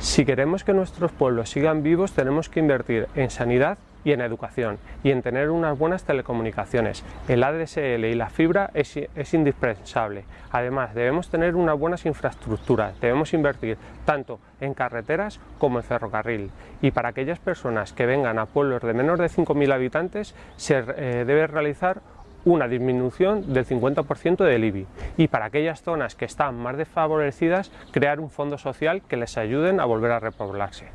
Si queremos que nuestros pueblos sigan vivos tenemos que invertir en sanidad y en educación y en tener unas buenas telecomunicaciones. El ADSL y la fibra es, es, indispensable. Además debemos tener unas buenas infraestructuras, debemos invertir tanto en carreteras como en ferrocarril. Y para aquellas personas que vengan a pueblos de menos de 5.000 habitantes se eh, debe realizar una disminución del 50% del IBI y para aquellas zonas que están más desfavorecidas crear un fondo social que les ayuden a volver a repoblarse.